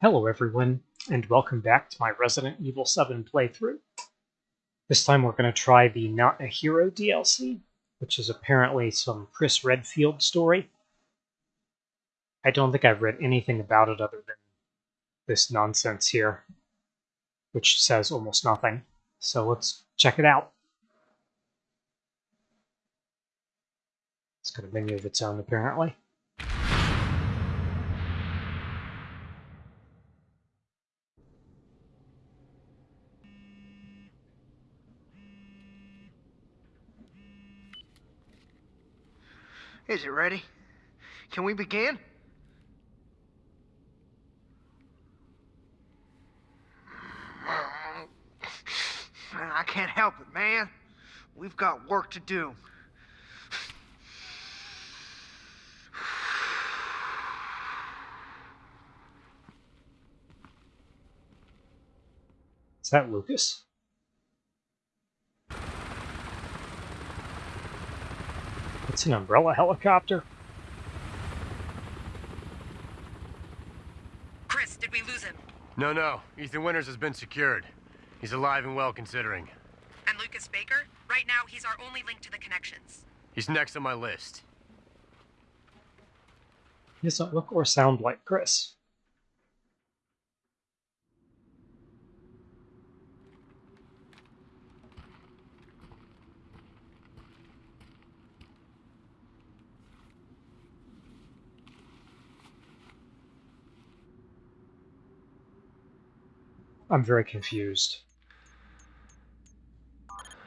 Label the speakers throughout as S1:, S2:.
S1: Hello everyone, and welcome back to my Resident Evil 7 playthrough. This time we're going to try the Not a Hero DLC, which is apparently some Chris Redfield story. I don't think I've read anything about it other than this nonsense here, which says almost nothing. So let's check it out. It's got a menu of its own, apparently.
S2: Is it ready? Can we begin? I can't help it, man. We've got work to do.
S1: Is that Lucas? It's an umbrella helicopter.
S3: Chris, did we lose him?
S4: No, no. Ethan Winters has been secured. He's alive and well considering.
S3: And Lucas Baker? Right now, he's our only link to the connections.
S4: He's next on my list.
S1: He doesn't look or sound like Chris. I'm very confused.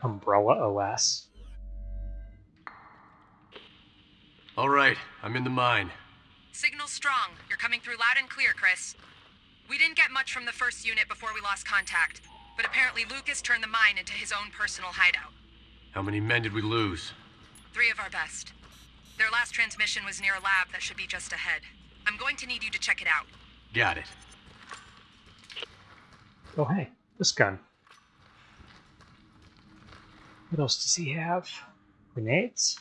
S1: Umbrella OS.
S4: All right, I'm in the mine.
S3: Signal strong. You're coming through loud and clear, Chris. We didn't get much from the first unit before we lost contact, but apparently Lucas turned the mine into his own personal hideout.
S4: How many men did we lose?
S3: Three of our best. Their last transmission was near a lab that should be just ahead. I'm going to need you to check it out.
S4: Got it.
S1: Oh, hey, this gun. What else does he have? Grenades?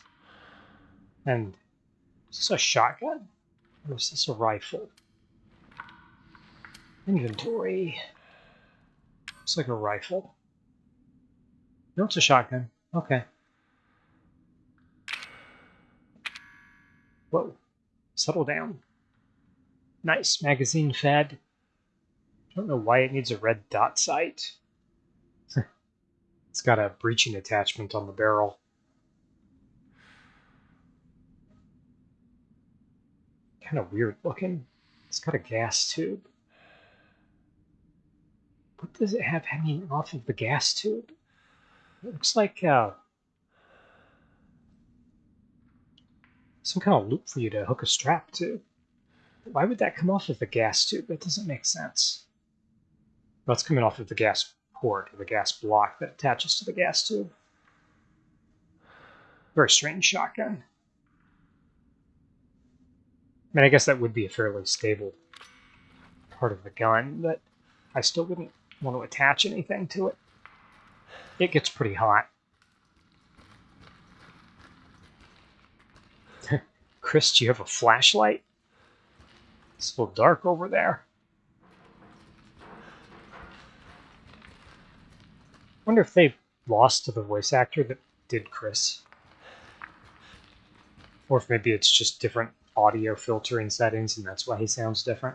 S1: And is this a shotgun? Or is this a rifle? Inventory. Looks like a rifle. No, it's a shotgun. Okay. Whoa. Settle down. Nice. Magazine fed. Don't know why it needs a red dot sight. it's got a breaching attachment on the barrel. Kind of weird looking. It's got a gas tube. What does it have hanging off of the gas tube? It looks like uh, some kind of loop for you to hook a strap to. Why would that come off of the gas tube? That doesn't make sense. It's coming off of the gas port, or the gas block that attaches to the gas tube. Very strange shotgun. I mean, I guess that would be a fairly stable part of the gun, but I still wouldn't want to attach anything to it. It gets pretty hot. Chris, do you have a flashlight? It's a little dark over there. Wonder if they lost to the voice actor that did Chris. Or if maybe it's just different audio filtering settings and that's why he sounds different.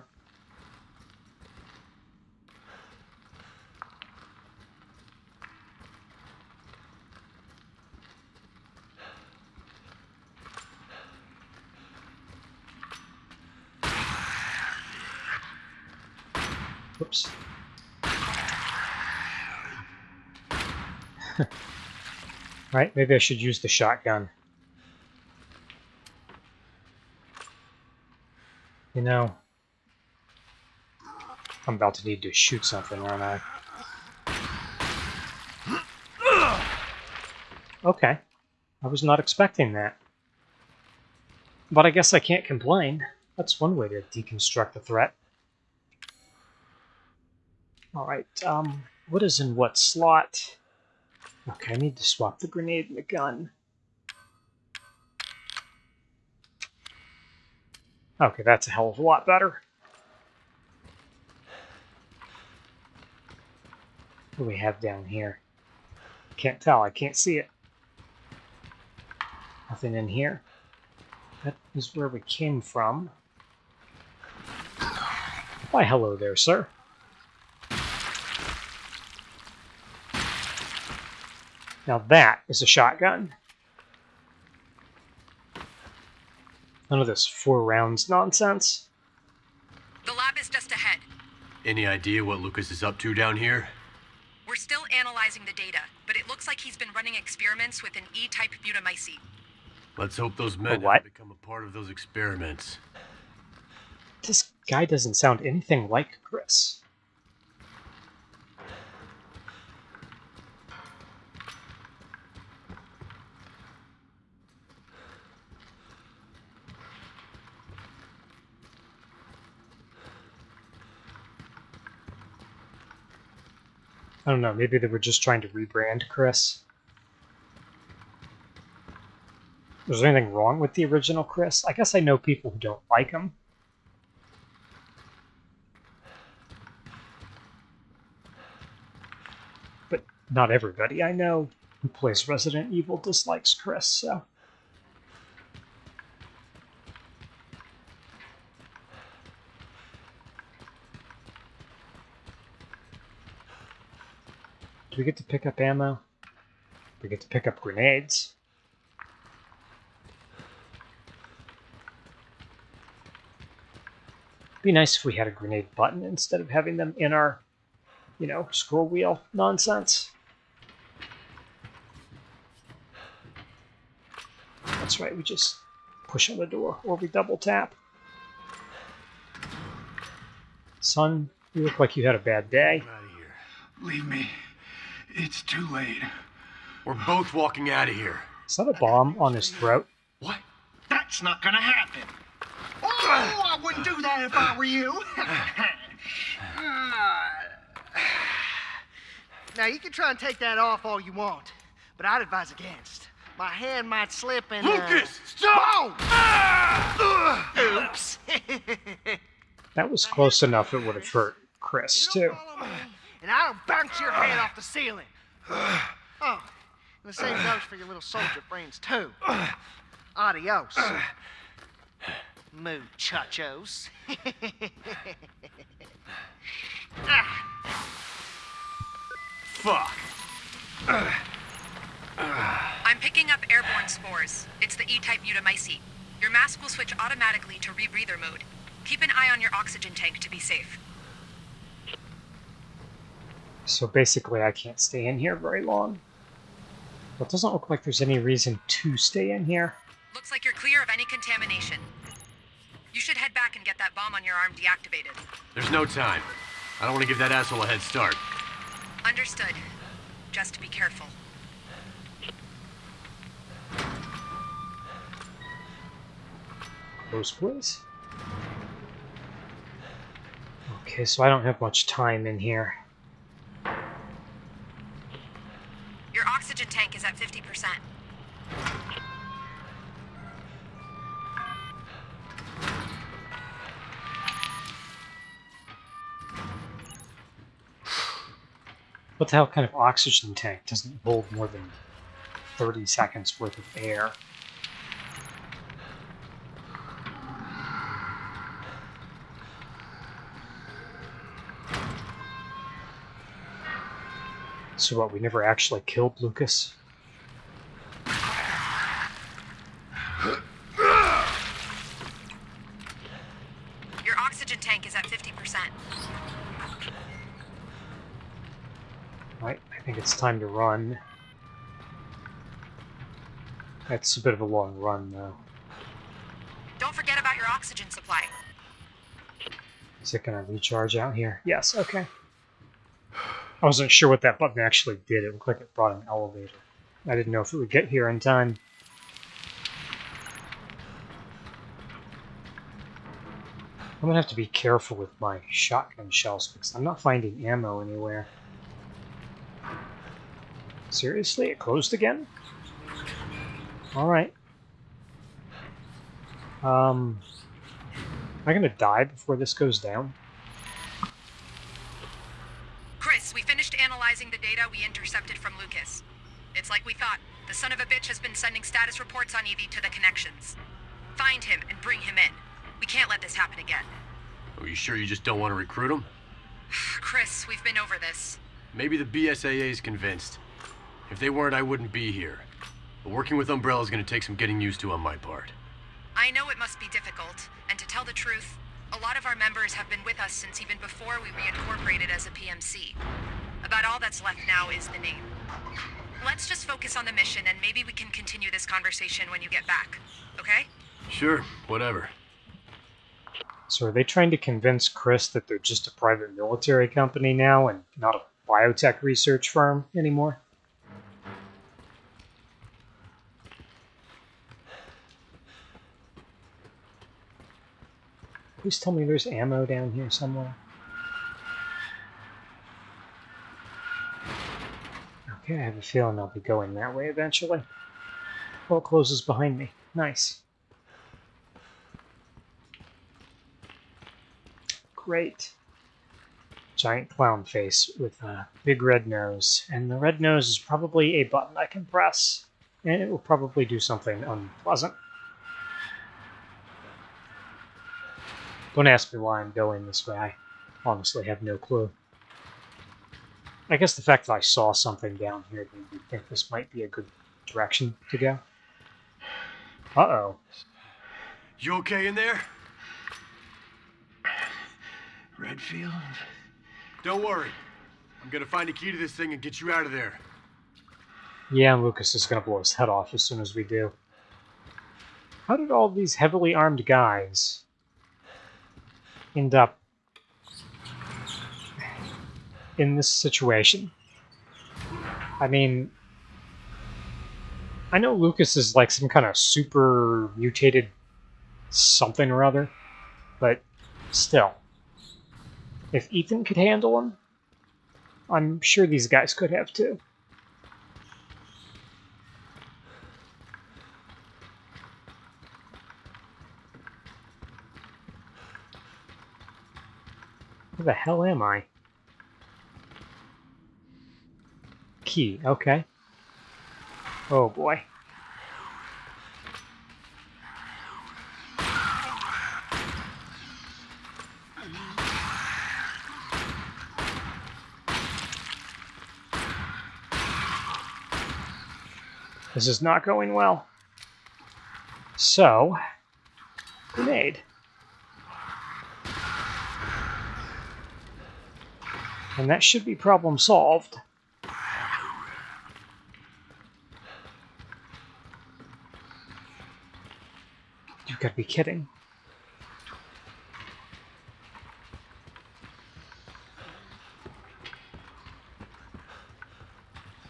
S1: Whoops. right, maybe I should use the shotgun. You know, I'm about to need to shoot something, aren't I? Okay. I was not expecting that. But I guess I can't complain. That's one way to deconstruct the threat. Alright, um, what is in what slot? Okay, I need to swap the grenade and the gun. Okay, that's a hell of a lot better. What do we have down here? Can't tell. I can't see it. Nothing in here. That is where we came from. Why, hello there, sir. Now that is a shotgun. None of this four rounds nonsense.
S3: The lab is just ahead.
S4: Any idea what Lucas is up to down here?
S3: We're still analyzing the data, but it looks like he's been running experiments with an E-type Mutamycete.
S4: Let's hope those men
S1: what?
S4: have become a part of those experiments.
S1: This guy doesn't sound anything like Chris. I don't know, maybe they were just trying to rebrand Chris. Was there anything wrong with the original Chris? I guess I know people who don't like him. But not everybody I know who plays Resident Evil dislikes Chris, so. Do we get to pick up ammo? We get to pick up grenades. Be nice if we had a grenade button instead of having them in our, you know, scroll wheel nonsense. That's right, we just push on the door or we double tap. Son, you look like you had a bad day.
S4: Out of here.
S5: Leave me. It's too late.
S4: We're both walking out of here.
S1: Is that a bomb on his throat?
S5: What? That's not gonna happen. Oh, I wouldn't do that if I were you.
S2: Now, you can try and take that off all you want, but I'd advise against. My hand might slip and. uh,
S4: Lucas, stop!
S2: Whoa! Oops.
S1: That was close enough it would have hurt Chris,
S2: You
S1: too.
S2: Don't and I'll bounce your head off the ceiling. Oh, and the same goes for your little soldier friends, too. Adios. Muchachos. Ah,
S4: Fuck.
S3: I'm picking up airborne spores. It's the E-type Mutamycete. Your mask will switch automatically to rebreather mode. Keep an eye on your oxygen tank to be safe.
S1: So basically, I can't stay in here very long. Well, it doesn't look like there's any reason to stay in here.
S3: Looks like you're clear of any contamination. You should head back and get that bomb on your arm deactivated.
S4: There's no time. I don't want to give that asshole a head start.
S3: Understood. Just be careful.
S1: Close, please. Okay, so I don't have much time in here.
S3: Your oxygen tank is 50%.
S1: What the hell kind of oxygen tank doesn't hold more than 30 seconds worth of air? So what, we never actually killed Lucas?
S3: Your oxygen tank is at 50%.
S1: Right, I think it's time to run. That's a bit of a long run, though.
S3: Don't forget about your oxygen supply.
S1: Is it going to recharge out here? Yes, okay. I wasn't sure what that button actually did. It looked like it brought an elevator. I didn't know if it would get here in time. I'm gonna have to be careful with my shotgun shells because I'm not finding ammo anywhere. Seriously? It closed again? Alright. Um, am I gonna die before this goes down?
S3: Chris, we finished analyzing the data we intercepted from Lucas. It's like we thought. The son of a bitch has been sending status reports on Evie to the connections. Find him and bring him in. We can't let this happen again.
S4: Are you sure you just don't want to recruit him?
S3: Chris, we've been over this.
S4: Maybe the BSAA is convinced. If they weren't, I wouldn't be here. But working with Umbrella is going to take some getting used to on my part.
S3: I know it must be difficult, and to tell the truth, a lot of our members have been with us since even before we reincorporated as a PMC. About all that's left now is the name. Let's just focus on the mission and maybe we can continue this conversation when you get back, okay?
S4: Sure, whatever.
S1: So are they trying to convince Chris that they're just a private military company now and not a biotech research firm anymore? Please tell me there's ammo down here somewhere. Okay, I have a feeling I'll be going that way eventually. It closes behind me. Nice. Great. Giant clown face with a big red nose. And the red nose is probably a button I can press. And it will probably do something unpleasant. Don't ask me why I'm going this way. I honestly have no clue. I guess the fact that I saw something down here made me think this might be a good direction to go. Uh-oh.
S4: You okay in there?
S5: Redfield?
S4: Don't worry. I'm gonna find a key to this thing and get you out of there.
S1: Yeah, and Lucas is going to blow his head off as soon as we do. How did all these heavily armed guys end up in this situation? I mean, I know Lucas is like some kind of super mutated something or other, but still. If Ethan could handle him, I'm sure these guys could have too. Where the hell am I? Key, okay. Oh boy. This is not going well. So, grenade. And that should be problem solved. You've got to be kidding.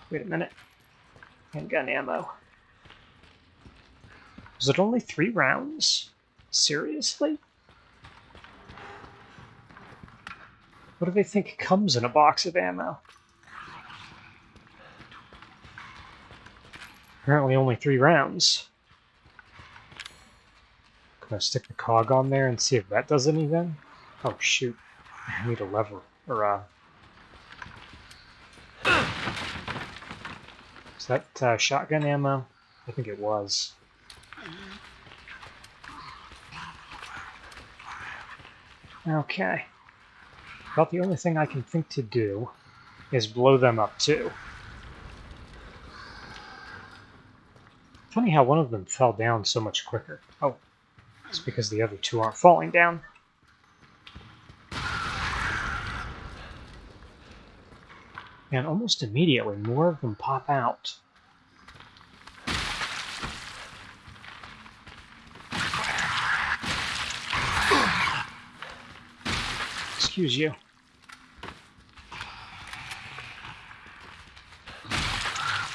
S1: Wait a minute. Handgun ammo. Was it only three rounds? Seriously? What do they think comes in a box of ammo? Apparently only three rounds. Can I stick the cog on there and see if that does anything? Oh shoot. I need a lever. Or uh Is that uh, shotgun ammo? I think it was. Okay. About the only thing I can think to do is blow them up too. Funny how one of them fell down so much quicker. Oh, it's because the other two aren't falling down. And almost immediately, more of them pop out. Excuse you.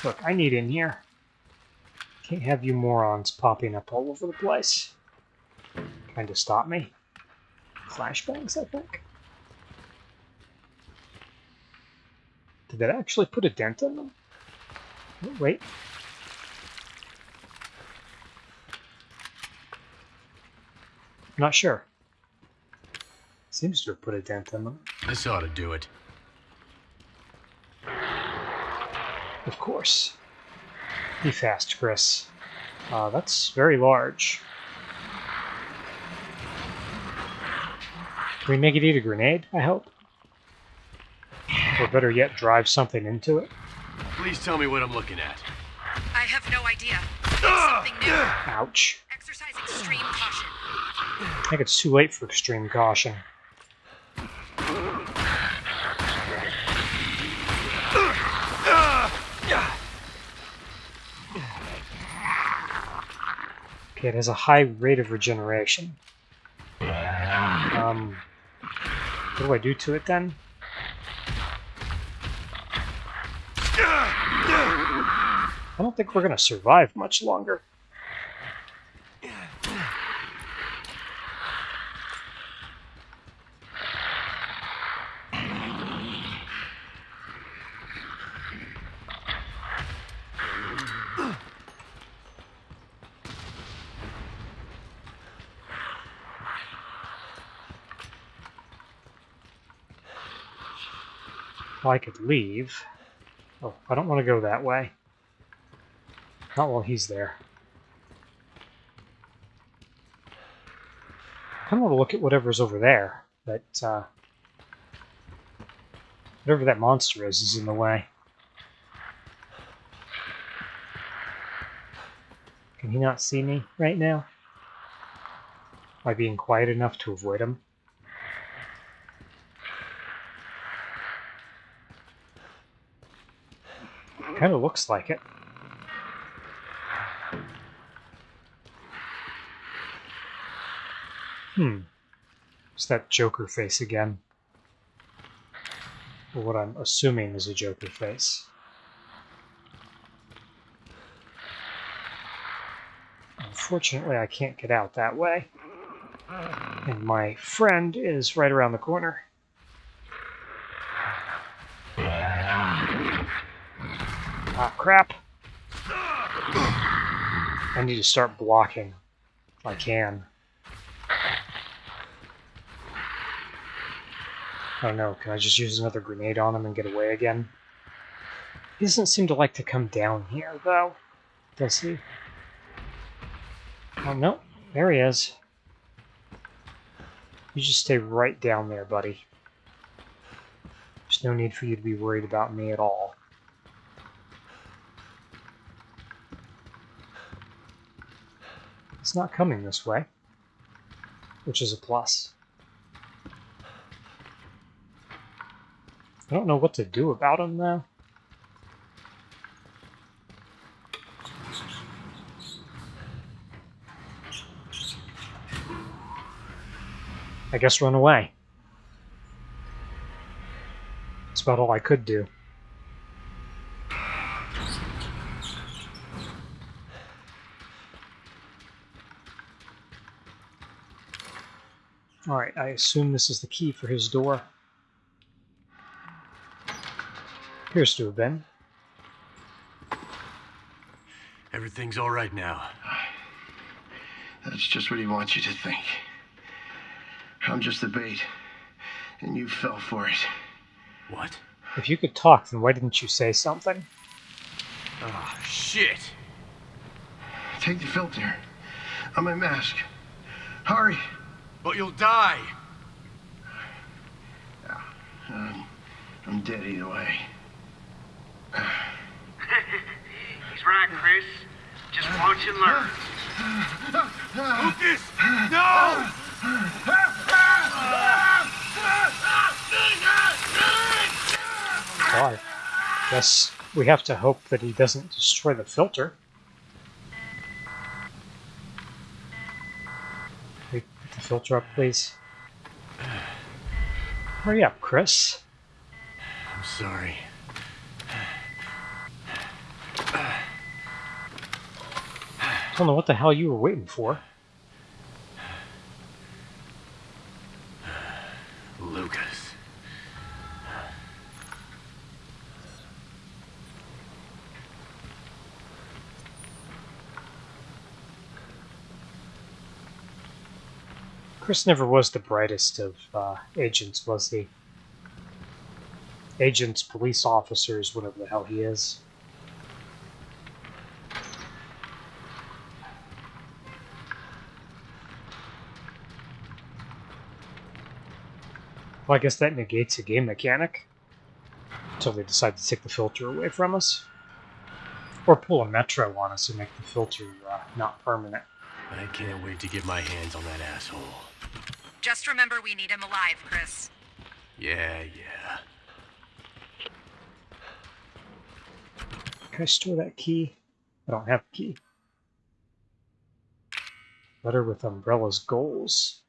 S1: Look, I need in here. Can't have you morons popping up all over the place. Trying to stop me. Flashbangs, I think. Did that actually put a dent in them? Oh, wait. I'm not sure. Seems to have put a dent in them.
S4: This ought to do it.
S1: Of course. Be fast, Chris. Uh, that's very large. Can we make it eat a grenade, I hope? Or better yet, drive something into it?
S4: Please tell me what I'm looking at.
S3: I have no idea. It's something new.
S1: Ouch.
S3: Exercise extreme caution.
S1: I think it's too late for extreme caution. Okay, it has a high rate of regeneration. Um, what do I do to it then? I don't think we're going to survive much longer. I could leave. Oh, I don't want to go that way. Not while he's there. I kind of want to look at whatever's over there, but uh, whatever that monster is is in the way. Can he not see me right now? Am I being quiet enough to avoid him? Kind of looks like it. Hmm. It's that Joker face again. Or what I'm assuming is a Joker face. Unfortunately, I can't get out that way. And my friend is right around the corner. Ah, crap. I need to start blocking if I can. I don't know, can I just use another grenade on him and get away again? He doesn't seem to like to come down here, though. Does he? Oh, no. There he is. You just stay right down there, buddy. There's no need for you to be worried about me at all. It's not coming this way, which is a plus. I don't know what to do about him, now. I guess run away. That's about all I could do. Alright, I assume this is the key for his door. Appears to have been.
S4: Everything's all right now.
S5: That's just what he wants you to think. I'm just the bait, and you fell for it.
S4: What?
S1: If you could talk, then why didn't you say something?
S4: Oh, shit!
S5: Take the filter. On my mask. Hurry.
S4: But you'll die!
S5: Um, I'm dead either way.
S6: He's Chris. Just watch and learn.
S4: Lucas! No!
S1: Why? Guess we have to hope that he doesn't destroy the filter. Wait, put the filter up, please. Hurry up, Chris.
S4: I'm sorry.
S1: Don't know what the hell you were waiting for.
S4: Lucas.
S1: Chris never was the brightest of uh, agents, was he? Agents, police officers, whatever the hell he is. Well, I guess that negates a game mechanic. Until they decide to take the filter away from us. Or pull a Metro on us and make the filter uh, not permanent.
S4: I can't wait to get my hands on that asshole.
S3: Just remember we need him alive, Chris.
S4: Yeah, yeah.
S1: Can I store that key? I don't have a key. Letter with Umbrella's goals.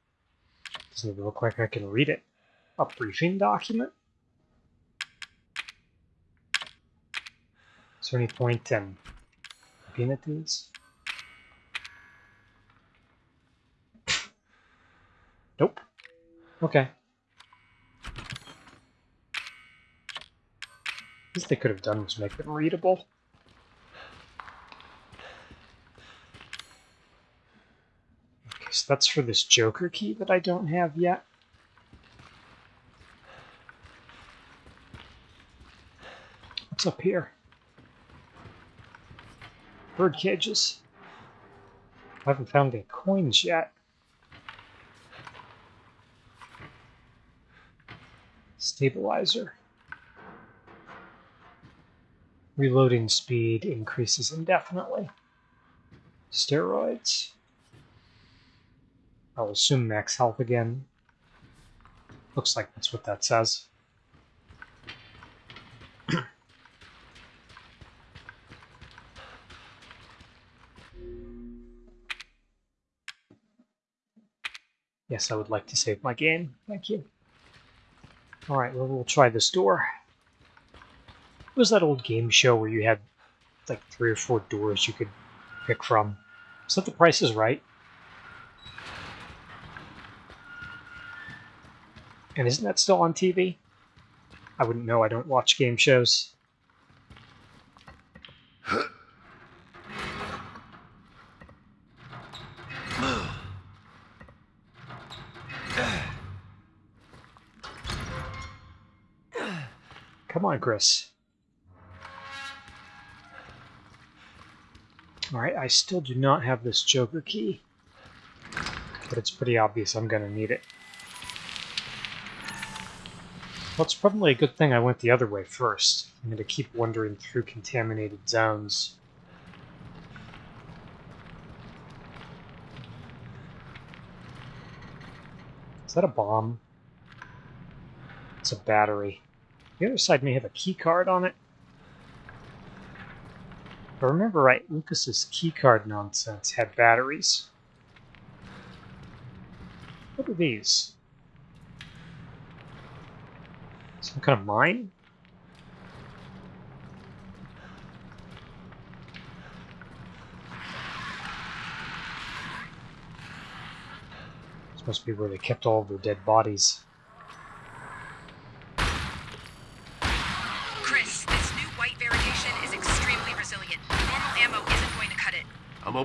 S1: Doesn't even look like I can read it. A briefing document? Is there any point in at these? Nope. Okay. least they could have done was make them readable. Okay, so that's for this Joker key that I don't have yet. Up here? Bird cages. I haven't found any coins yet. Stabilizer. Reloading speed increases indefinitely. Steroids. I'll assume max health again. Looks like that's what that says. Yes, I would like to save my game. Thank you. Alright, well, we'll try this door. It was that old game show where you had like three or four doors you could pick from. Is that the price is right? And isn't that still on TV? I wouldn't know, I don't watch game shows. Come on, Chris. Alright, I still do not have this Joker key. But it's pretty obvious I'm going to need it. Well, it's probably a good thing I went the other way first. I'm going to keep wandering through contaminated zones. Is that a bomb? It's a battery. The other side may have a key card on it. If I remember right, Lucas's keycard nonsense had batteries. What are these? Some kind of mine? This must be where they kept all of their dead bodies.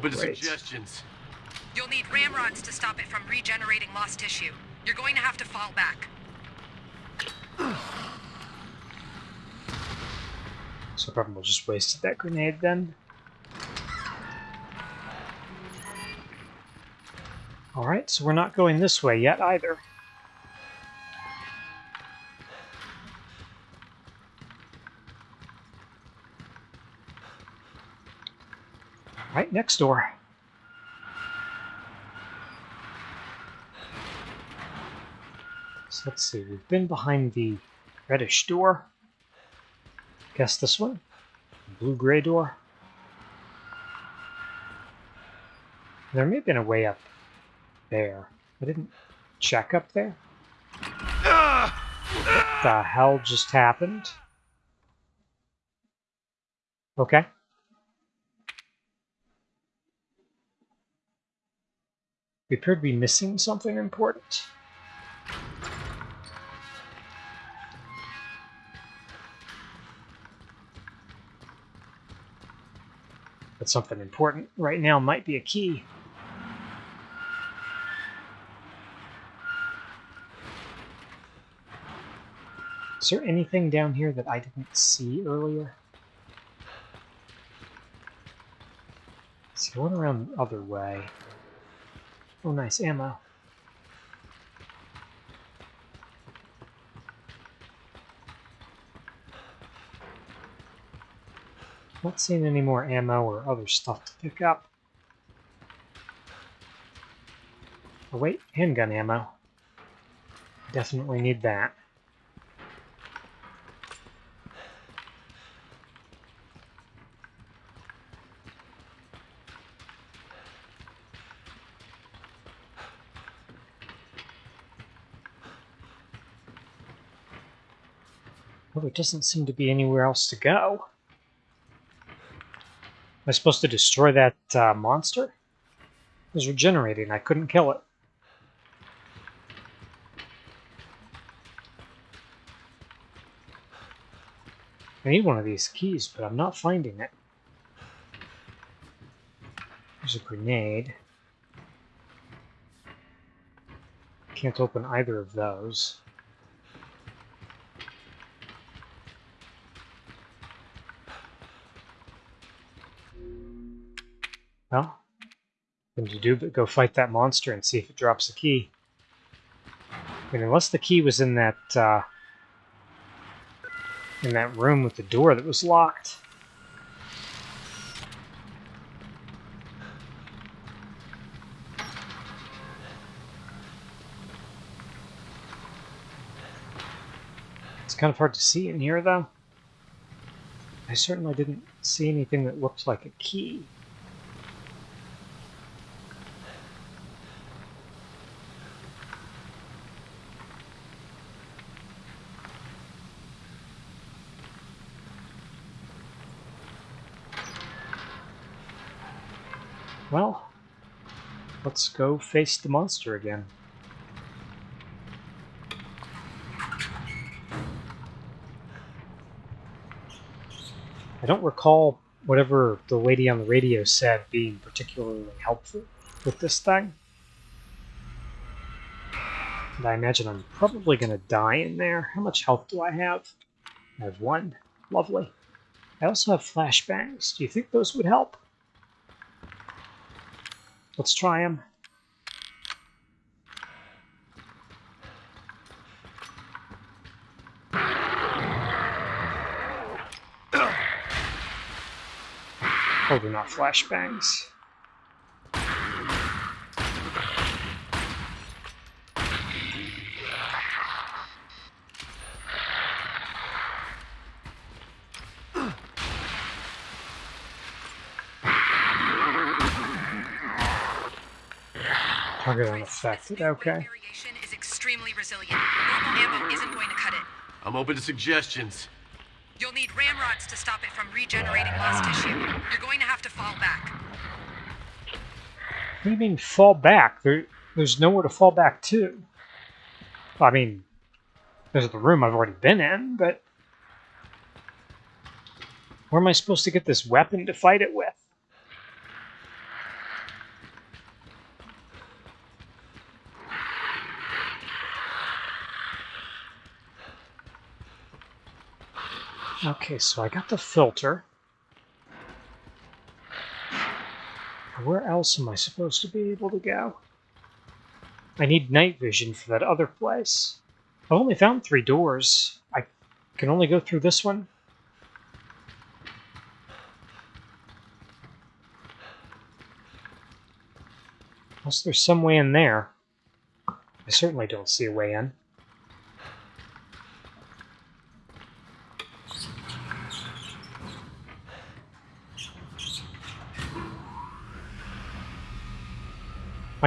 S4: Open to
S1: Great.
S4: suggestions.
S3: You'll need ramrods to stop it from regenerating lost tissue. You're going to have to fall back.
S1: So probably we'll just wasted that grenade then. Alright, so we're not going this way yet either. Next door. So let's see, we've been behind the reddish door. Guess this one? Blue-gray door? There may have been a way up there. I didn't check up there. What the hell just happened? Okay. We appear to be missing something important. But something important right now might be a key. Is there anything down here that I didn't see earlier? It's going around the other way. Oh, nice ammo. Not seeing any more ammo or other stuff to pick up. Oh wait, handgun ammo. Definitely need that. Well, there doesn't seem to be anywhere else to go. Am I supposed to destroy that uh, monster? It was regenerating. I couldn't kill it. I need one of these keys, but I'm not finding it. There's a grenade. Can't open either of those. Well, nothing to do but go fight that monster and see if it drops a key. I mean, unless the key was in that uh, in that room with the door that was locked. It's kind of hard to see in here, though. I certainly didn't see anything that looked like a key. Well, let's go face the monster again. I don't recall whatever the lady on the radio said being particularly helpful with this thing. And I imagine I'm probably going to die in there. How much health do I have? I have one. Lovely. I also have flashbangs. Do you think those would help? Let's try them. Oh, they're not flashbangs.
S3: Isn't going to cut it.
S4: I'm open to suggestions.
S3: You'll need ramrods to stop it from regenerating lost tissue. You're going to have to fall back.
S1: What do you mean fall back? There, there's nowhere to fall back to. I mean, there's the room I've already been in, but where am I supposed to get this weapon to fight it with? Okay, so I got the filter. Where else am I supposed to be able to go? I need night vision for that other place. I've only found three doors. I can only go through this one. Unless there's some way in there. I certainly don't see a way in.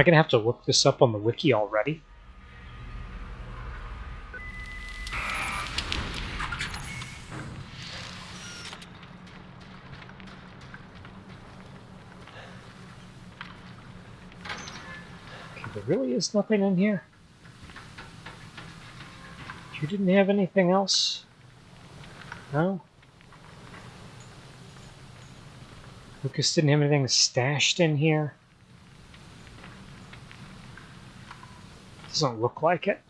S1: I going to have to look this up on the wiki already? Okay, there really is nothing in here? You didn't have anything else? No? Lucas didn't have anything stashed in here? Doesn't look like it.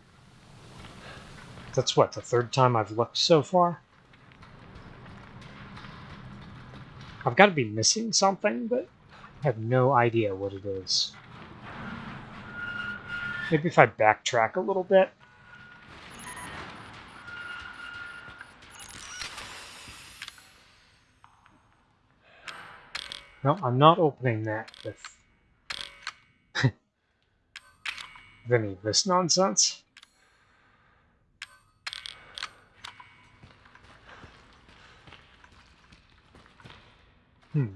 S1: That's what, the third time I've looked so far? I've got to be missing something, but I have no idea what it is. Maybe if I backtrack a little bit. No, I'm not opening that with, any of this nonsense. Hmm.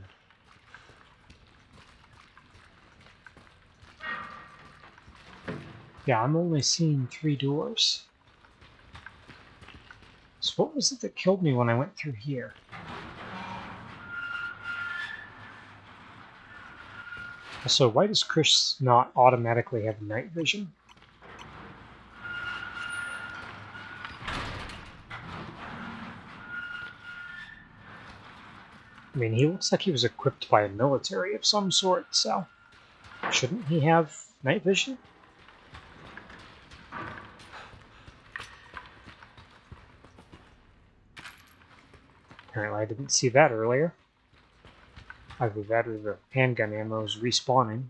S1: Yeah, I'm only seeing three doors. So what was it that killed me when I went through here? So why does Chris not automatically have night vision? I mean, he looks like he was equipped by a military of some sort, so shouldn't he have night vision? Apparently I didn't see that earlier. That or the handgun ammo is respawning.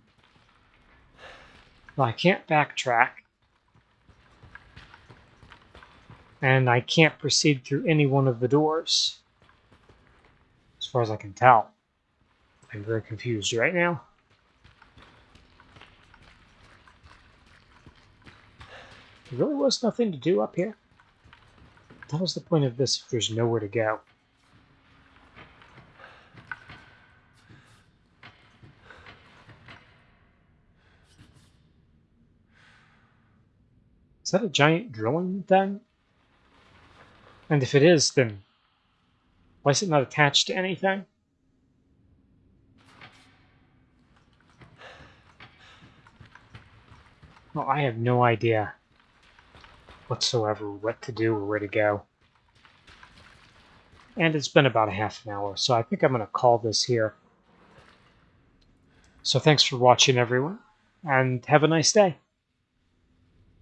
S1: Well, I can't backtrack. And I can't proceed through any one of the doors. As far as I can tell. I'm very confused right now. There really was nothing to do up here. That was the point of this if there's nowhere to go. That a giant drilling thing? And if it is, then why is it not attached to anything? Well, I have no idea whatsoever what to do or where to go. And it's been about a half an hour, so I think I'm going to call this here. So thanks for watching, everyone, and have a nice day.